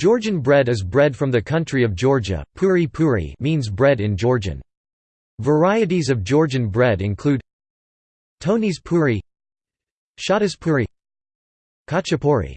Georgian bread is bread from the country of Georgia. Puri puri means bread in Georgian. Varieties of Georgian bread include Tonis puri, Shotis puri, Khachapuri.